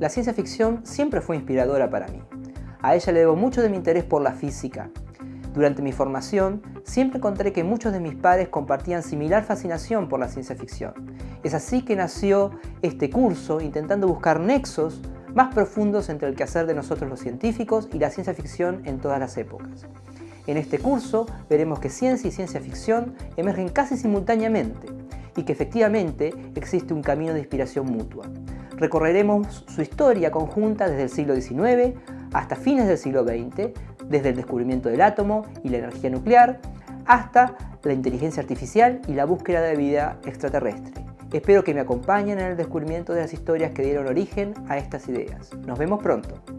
la ciencia ficción siempre fue inspiradora para mí. A ella le debo mucho de mi interés por la física. Durante mi formación, siempre encontré que muchos de mis padres compartían similar fascinación por la ciencia ficción. Es así que nació este curso intentando buscar nexos más profundos entre el quehacer de nosotros los científicos y la ciencia ficción en todas las épocas. En este curso veremos que ciencia y ciencia ficción emergen casi simultáneamente y que efectivamente existe un camino de inspiración mutua. Recorreremos su historia conjunta desde el siglo XIX hasta fines del siglo XX, desde el descubrimiento del átomo y la energía nuclear, hasta la inteligencia artificial y la búsqueda de vida extraterrestre. Espero que me acompañen en el descubrimiento de las historias que dieron origen a estas ideas. Nos vemos pronto.